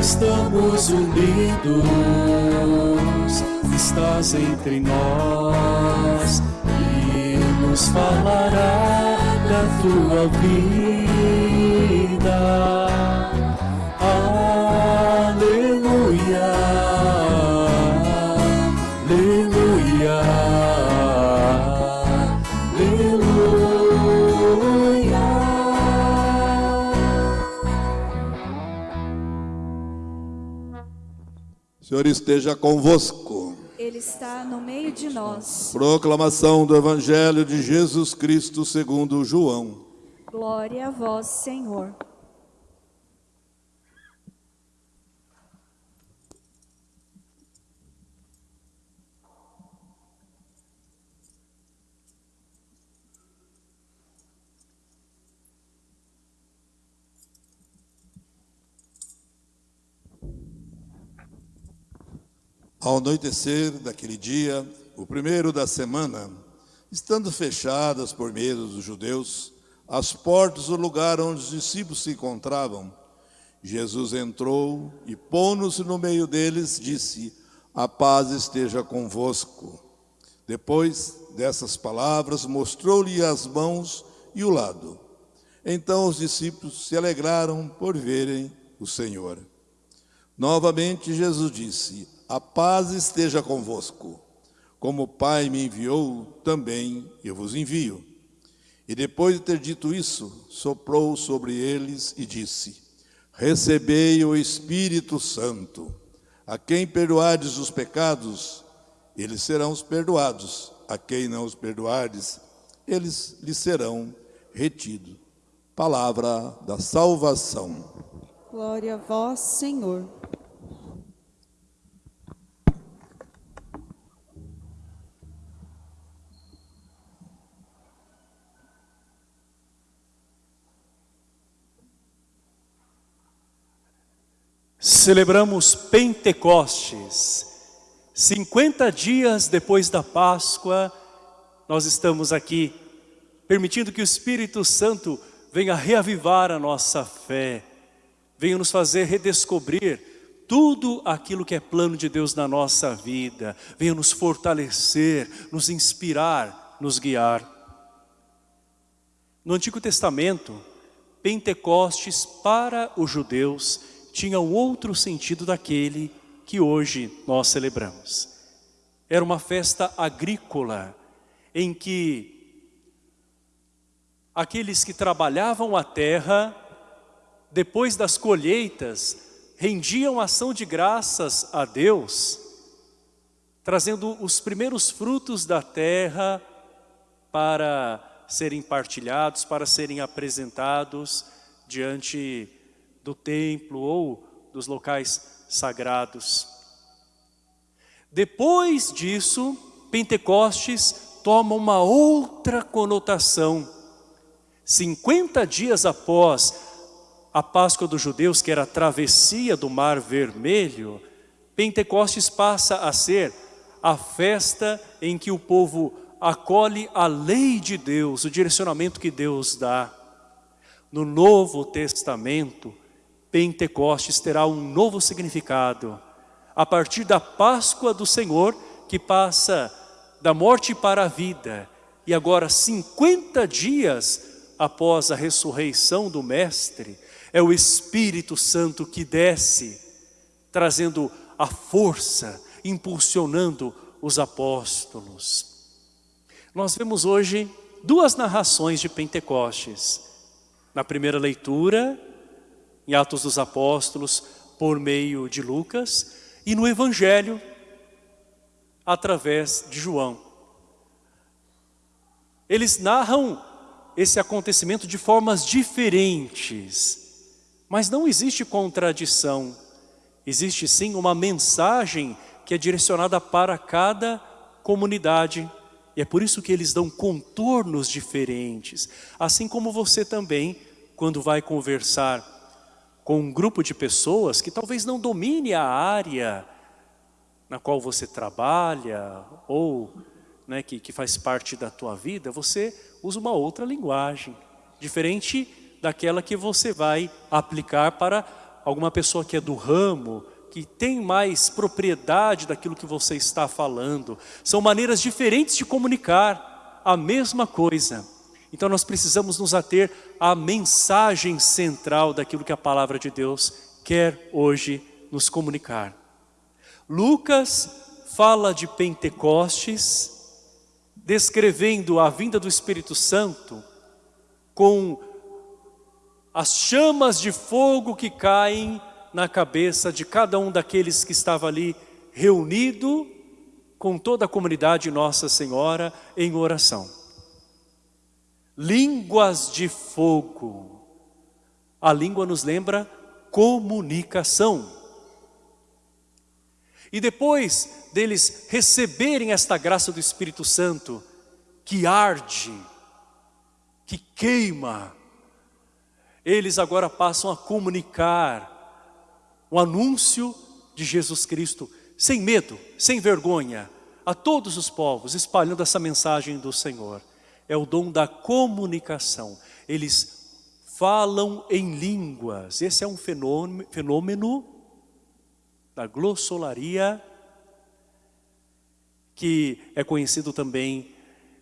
estamos unidos, estás entre nós e nos falará da tua vida. Aleluia, Senhor esteja convosco. Ele está no meio de nós. Proclamação do Evangelho de Jesus Cristo segundo João. Glória a vós, Senhor. Ao anoitecer daquele dia, o primeiro da semana, estando fechadas por medo dos judeus, as portas do lugar onde os discípulos se encontravam, Jesus entrou e, pondo-se no meio deles, disse: A paz esteja convosco. Depois dessas palavras, mostrou-lhe as mãos e o lado. Então os discípulos se alegraram por verem o Senhor. Novamente Jesus disse: A paz esteja convosco. Como o Pai me enviou, também eu vos envio. E depois de ter dito isso, soprou sobre eles e disse: Recebei o Espírito Santo. A quem perdoardes os pecados, eles serão os perdoados. A quem não os perdoardes, eles lhes serão retidos. Palavra da salvação. Glória a vós, Senhor. Celebramos Pentecostes. 50 dias depois da Páscoa, nós estamos aqui, permitindo que o Espírito Santo venha reavivar a nossa fé, venha nos fazer redescobrir tudo aquilo que é plano de Deus na nossa vida, venha nos fortalecer, nos inspirar, nos guiar. No Antigo Testamento, Pentecostes para os judeus tinha um outro sentido daquele que hoje nós celebramos. Era uma festa agrícola em que aqueles que trabalhavam a terra, depois das colheitas, rendiam ação de graças a Deus, trazendo os primeiros frutos da terra para serem partilhados, para serem apresentados diante do templo ou dos locais sagrados. Depois disso, Pentecostes toma uma outra conotação. 50 dias após a Páscoa dos judeus, que era a travessia do Mar Vermelho, Pentecostes passa a ser a festa em que o povo acolhe a lei de Deus, o direcionamento que Deus dá. No Novo Testamento, Pentecostes terá um novo significado. A partir da Páscoa do Senhor, que passa da morte para a vida, e agora 50 dias após a ressurreição do Mestre, é o Espírito Santo que desce, trazendo a força, impulsionando os apóstolos. Nós vemos hoje duas narrações de Pentecostes. Na primeira leitura, em Atos dos Apóstolos, por meio de Lucas, e no Evangelho, através de João. Eles narram esse acontecimento de formas diferentes, mas não existe contradição. Existe sim uma mensagem que é direcionada para cada comunidade. E é por isso que eles dão contornos diferentes. Assim como você também, quando vai conversar com um grupo de pessoas que talvez não domine a área na qual você trabalha ou né, que, que faz parte da tua vida, você usa uma outra linguagem, diferente daquela que você vai aplicar para alguma pessoa que é do ramo, que tem mais propriedade daquilo que você está falando. São maneiras diferentes de comunicar a mesma coisa. Então nós precisamos nos ater à mensagem central daquilo que a palavra de Deus quer hoje nos comunicar. Lucas fala de Pentecostes, descrevendo a vinda do Espírito Santo com as chamas de fogo que caem na cabeça de cada um daqueles que estava ali reunido com toda a comunidade Nossa Senhora em oração. Línguas de fogo. A língua nos lembra comunicação. E depois deles receberem esta graça do Espírito Santo, que arde, que queima, eles agora passam a comunicar o anúncio de Jesus Cristo, sem medo, sem vergonha, a todos os povos, espalhando essa mensagem do Senhor. É o dom da comunicação. Eles falam em línguas. Esse é um fenômeno, fenômeno da glossolaria, que é conhecido também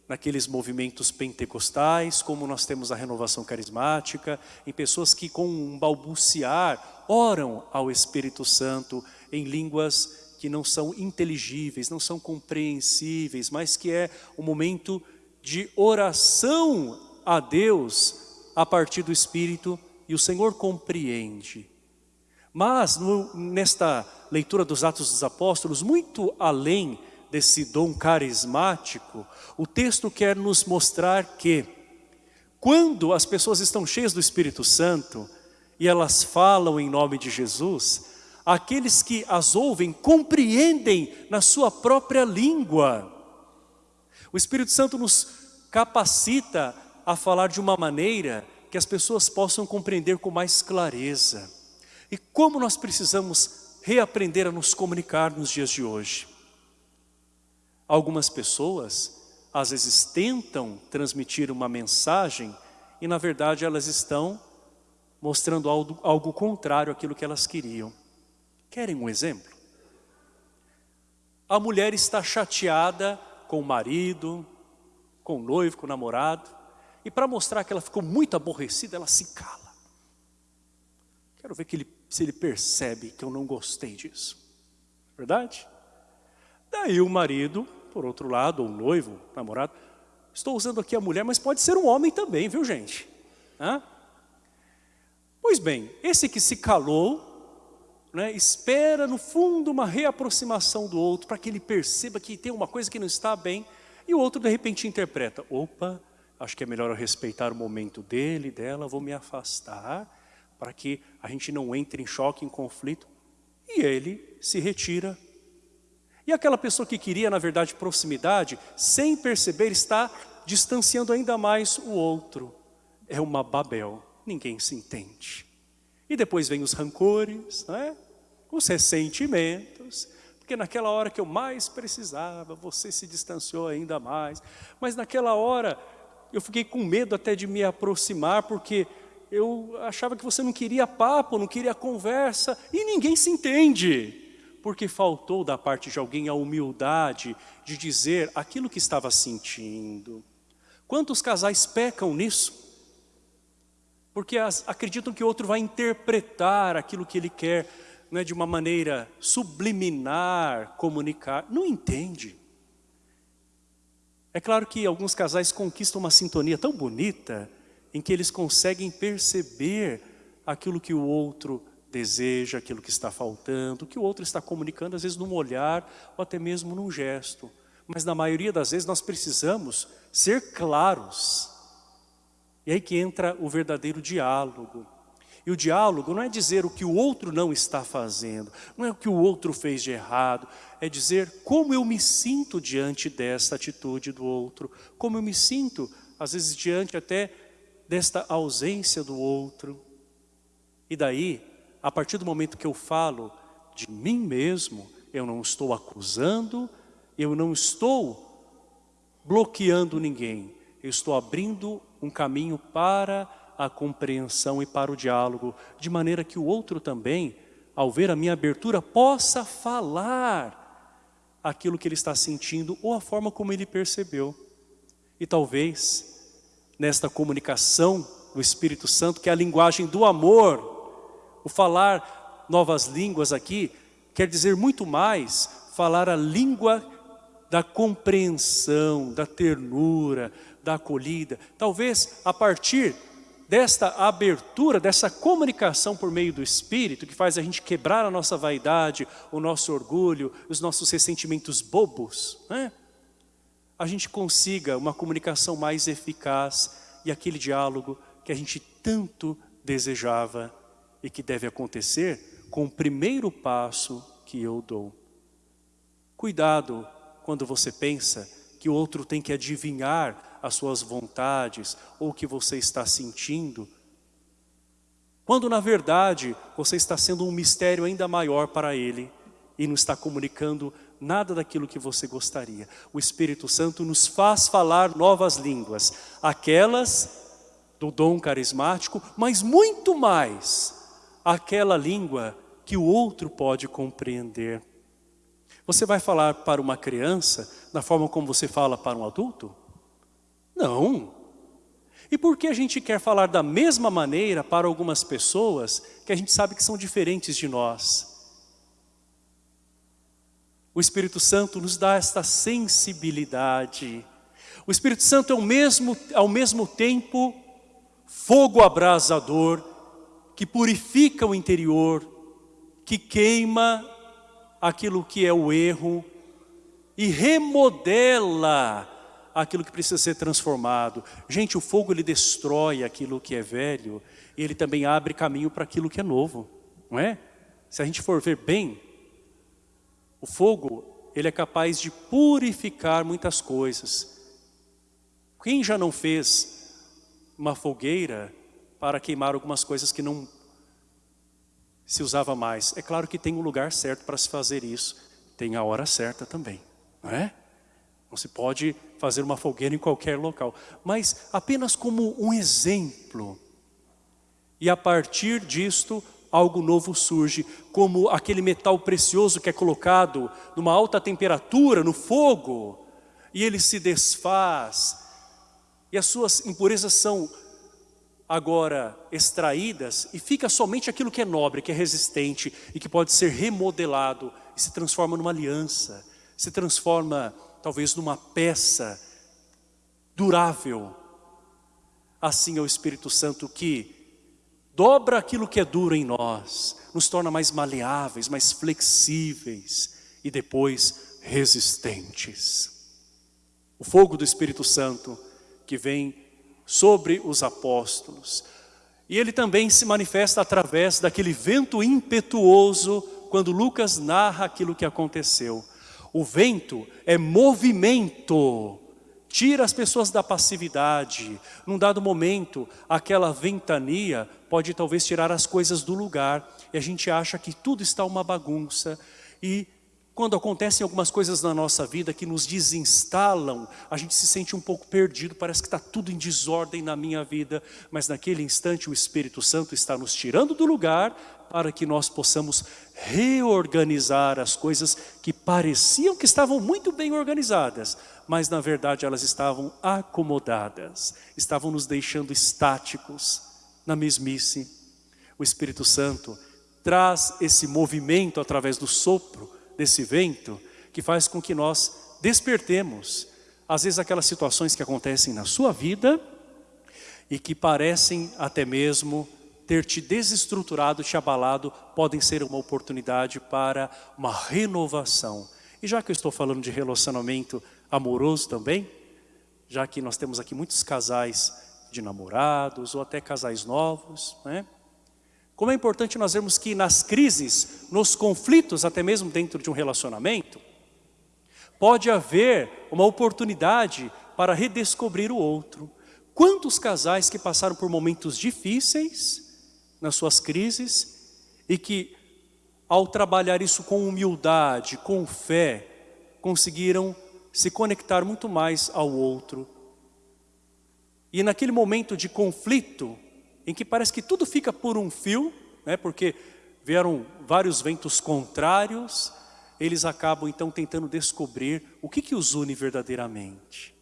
naqueles movimentos pentecostais, como nós temos a renovação carismática, em pessoas que com um balbuciar oram ao Espírito Santo em línguas que não são inteligíveis, não são compreensíveis, mas que é um momento de oração a Deus a partir do Espírito e o Senhor compreende. Mas no, nesta leitura dos Atos dos Apóstolos, muito além desse dom carismático, o texto quer nos mostrar que quando as pessoas estão cheias do Espírito Santo e elas falam em nome de Jesus, aqueles que as ouvem compreendem na sua própria língua. O Espírito Santo nos capacita a falar de uma maneira que as pessoas possam compreender com mais clareza. E como nós precisamos reaprender a nos comunicar nos dias de hoje. Algumas pessoas, às vezes, tentam transmitir uma mensagem e, na verdade, elas estão mostrando algo, algo contrário àquilo que elas queriam. Querem um exemplo? A mulher está chateada com o marido, com o noivo, com o namorado, e para mostrar que ela ficou muito aborrecida, ela se cala. Quero ver que ele, se ele percebe que eu não gostei disso. Verdade? Daí o marido por outro lado, ou noivo, namorado. Estou usando aqui a mulher, mas pode ser um homem também, viu gente? Hã? Pois bem, esse que se calou, né, espera no fundo uma reaproximação do outro, para que ele perceba que tem uma coisa que não está bem, e o outro de repente interpreta, opa, acho que é melhor eu respeitar o momento dele, dela, vou me afastar, para que a gente não entre em choque, em conflito, e ele se retira e aquela pessoa que queria, na verdade, proximidade, sem perceber, está distanciando ainda mais o outro. É uma Babel, ninguém se entende. E depois vem os rancores, né? os ressentimentos, porque naquela hora que eu mais precisava, você se distanciou ainda mais. Mas naquela hora, eu fiquei com medo até de me aproximar, porque eu achava que você não queria papo, não queria conversa, e ninguém se entende porque faltou da parte de alguém a humildade de dizer aquilo que estava sentindo. Quantos casais pecam nisso? Porque as, acreditam que o outro vai interpretar aquilo que ele quer né, de uma maneira subliminar, comunicar. Não entende. É claro que alguns casais conquistam uma sintonia tão bonita em que eles conseguem perceber aquilo que o outro deseja, aquilo que está faltando, que o outro está comunicando, às vezes num olhar ou até mesmo num gesto. Mas na maioria das vezes nós precisamos ser claros. E aí que entra o verdadeiro diálogo. E o diálogo não é dizer o que o outro não está fazendo, não é o que o outro fez de errado, é dizer como eu me sinto diante desta atitude do outro, como eu me sinto, às vezes, diante até desta ausência do outro. E daí a partir do momento que eu falo de mim mesmo, eu não estou acusando, eu não estou bloqueando ninguém, eu estou abrindo um caminho para a compreensão e para o diálogo, de maneira que o outro também, ao ver a minha abertura, possa falar aquilo que ele está sentindo ou a forma como ele percebeu. E talvez, nesta comunicação do Espírito Santo, que é a linguagem do amor, o falar novas línguas aqui, quer dizer muito mais falar a língua da compreensão, da ternura, da acolhida. Talvez a partir desta abertura, dessa comunicação por meio do Espírito, que faz a gente quebrar a nossa vaidade, o nosso orgulho, os nossos ressentimentos bobos, né? a gente consiga uma comunicação mais eficaz e aquele diálogo que a gente tanto desejava e que deve acontecer com o primeiro passo que eu dou. Cuidado quando você pensa que o outro tem que adivinhar as suas vontades ou o que você está sentindo, quando na verdade você está sendo um mistério ainda maior para ele e não está comunicando nada daquilo que você gostaria. O Espírito Santo nos faz falar novas línguas, aquelas do dom carismático, mas muito mais aquela língua que o outro pode compreender. Você vai falar para uma criança da forma como você fala para um adulto? Não. E por que a gente quer falar da mesma maneira para algumas pessoas que a gente sabe que são diferentes de nós? O Espírito Santo nos dá esta sensibilidade. O Espírito Santo é ao mesmo, ao mesmo tempo fogo abrasador que purifica o interior, que queima aquilo que é o erro e remodela aquilo que precisa ser transformado. Gente, o fogo ele destrói aquilo que é velho e ele também abre caminho para aquilo que é novo, não é? Se a gente for ver bem, o fogo ele é capaz de purificar muitas coisas. Quem já não fez uma fogueira para queimar algumas coisas que não se usava mais. É claro que tem um lugar certo para se fazer isso, tem a hora certa também, não é? Não se pode fazer uma fogueira em qualquer local, mas apenas como um exemplo. E a partir disto, algo novo surge, como aquele metal precioso que é colocado numa alta temperatura, no fogo, e ele se desfaz, e as suas impurezas são agora extraídas e fica somente aquilo que é nobre, que é resistente e que pode ser remodelado e se transforma numa aliança, se transforma talvez numa peça durável. Assim é o Espírito Santo que dobra aquilo que é duro em nós, nos torna mais maleáveis, mais flexíveis e depois resistentes. O fogo do Espírito Santo que vem sobre os apóstolos. E ele também se manifesta através daquele vento impetuoso, quando Lucas narra aquilo que aconteceu. O vento é movimento, tira as pessoas da passividade. Num dado momento, aquela ventania pode talvez tirar as coisas do lugar, e a gente acha que tudo está uma bagunça, e quando acontecem algumas coisas na nossa vida que nos desinstalam, a gente se sente um pouco perdido, parece que está tudo em desordem na minha vida, mas naquele instante o Espírito Santo está nos tirando do lugar para que nós possamos reorganizar as coisas que pareciam que estavam muito bem organizadas, mas na verdade elas estavam acomodadas, estavam nos deixando estáticos na mesmice. O Espírito Santo traz esse movimento através do sopro, desse vento que faz com que nós despertemos. Às vezes aquelas situações que acontecem na sua vida e que parecem até mesmo ter te desestruturado, te abalado, podem ser uma oportunidade para uma renovação. E já que eu estou falando de relacionamento amoroso também, já que nós temos aqui muitos casais de namorados ou até casais novos, né? Como é importante nós vermos que nas crises, nos conflitos, até mesmo dentro de um relacionamento, pode haver uma oportunidade para redescobrir o outro. Quantos casais que passaram por momentos difíceis nas suas crises e que ao trabalhar isso com humildade, com fé, conseguiram se conectar muito mais ao outro. E naquele momento de conflito, em que parece que tudo fica por um fio, né, porque vieram vários ventos contrários, eles acabam então tentando descobrir o que, que os une verdadeiramente.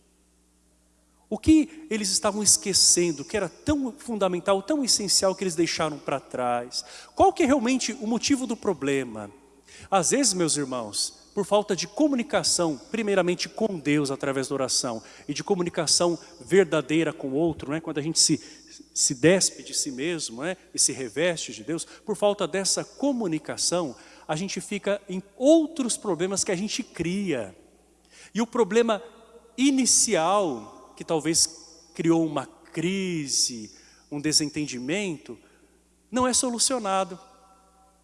O que eles estavam esquecendo, que era tão fundamental, tão essencial que eles deixaram para trás? Qual que é realmente o motivo do problema? Às vezes, meus irmãos, por falta de comunicação, primeiramente com Deus através da oração, e de comunicação verdadeira com o outro, né? quando a gente se, se despe de si mesmo né? e se reveste de Deus, por falta dessa comunicação, a gente fica em outros problemas que a gente cria. E o problema inicial que talvez criou uma crise, um desentendimento, não é solucionado,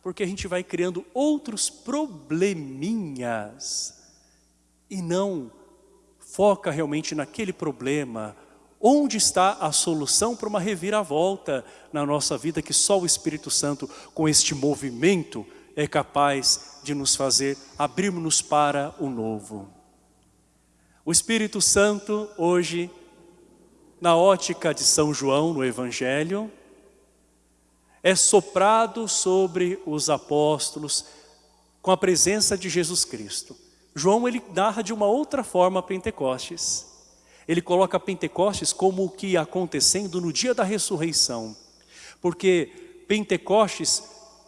porque a gente vai criando outros probleminhas e não foca realmente naquele problema, onde está a solução para uma reviravolta na nossa vida que só o Espírito Santo com este movimento é capaz de nos fazer abrirmos para o novo. O Espírito Santo hoje, na ótica de São João no Evangelho, é soprado sobre os apóstolos com a presença de Jesus Cristo. João ele narra de uma outra forma Pentecostes. Ele coloca Pentecostes como o que ia acontecendo no dia da ressurreição. Porque Pentecostes,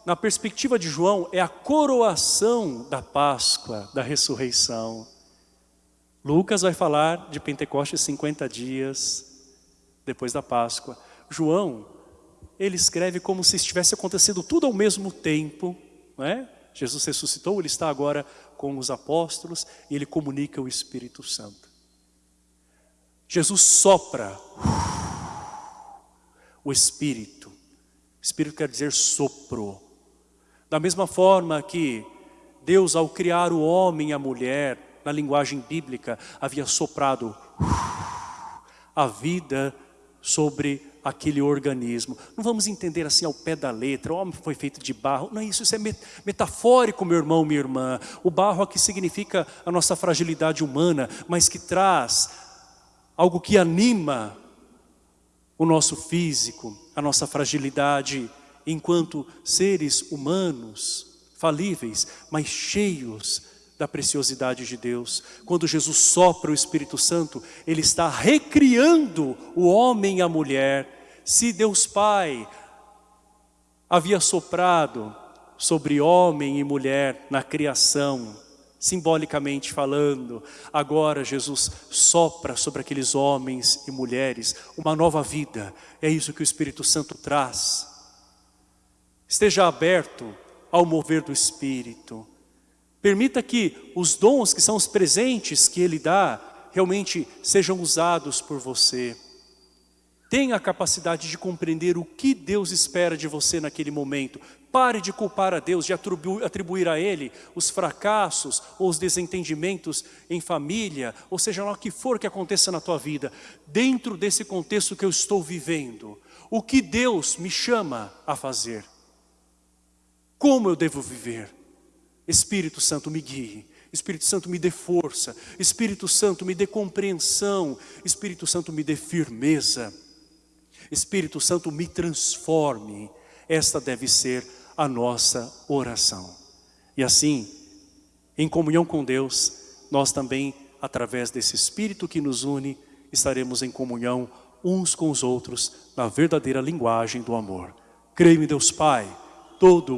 na perspectiva de João, é a coroação da Páscoa, da ressurreição. Lucas vai falar de Pentecostes 50 dias depois da Páscoa. João, ele escreve como se estivesse acontecendo tudo ao mesmo tempo. Não é? Jesus ressuscitou, ele está agora com os apóstolos e ele comunica o Espírito Santo. Jesus sopra o Espírito. Espírito quer dizer sopro. Da mesma forma que Deus ao criar o homem e a mulher, na linguagem bíblica, havia soprado a vida sobre aquele organismo. Não vamos entender assim ao pé da letra, o homem foi feito de barro. Não é isso, isso é metafórico, meu irmão, minha irmã. O barro aqui significa a nossa fragilidade humana, mas que traz algo que anima o nosso físico, a nossa fragilidade, enquanto seres humanos, falíveis, mas cheios da preciosidade de Deus. Quando Jesus sopra o Espírito Santo, Ele está recriando o homem e a mulher. Se Deus Pai havia soprado sobre homem e mulher na criação, simbolicamente falando, agora Jesus sopra sobre aqueles homens e mulheres uma nova vida. É isso que o Espírito Santo traz. Esteja aberto ao mover do Espírito. Permita que os dons que são os presentes que Ele dá, realmente sejam usados por você. Tenha a capacidade de compreender o que Deus espera de você naquele momento. Pare de culpar a Deus, de atribuir a Ele os fracassos ou os desentendimentos em família, ou seja lá o que for que aconteça na tua vida. Dentro desse contexto que eu estou vivendo, o que Deus me chama a fazer? Como eu devo viver? Espírito Santo me guie, Espírito Santo me dê força, Espírito Santo me dê compreensão, Espírito Santo me dê firmeza, Espírito Santo me transforme. Esta deve ser a nossa oração. E assim, em comunhão com Deus, nós também, através desse Espírito que nos une, estaremos em comunhão uns com os outros na verdadeira linguagem do amor. Creio em Deus Pai, todo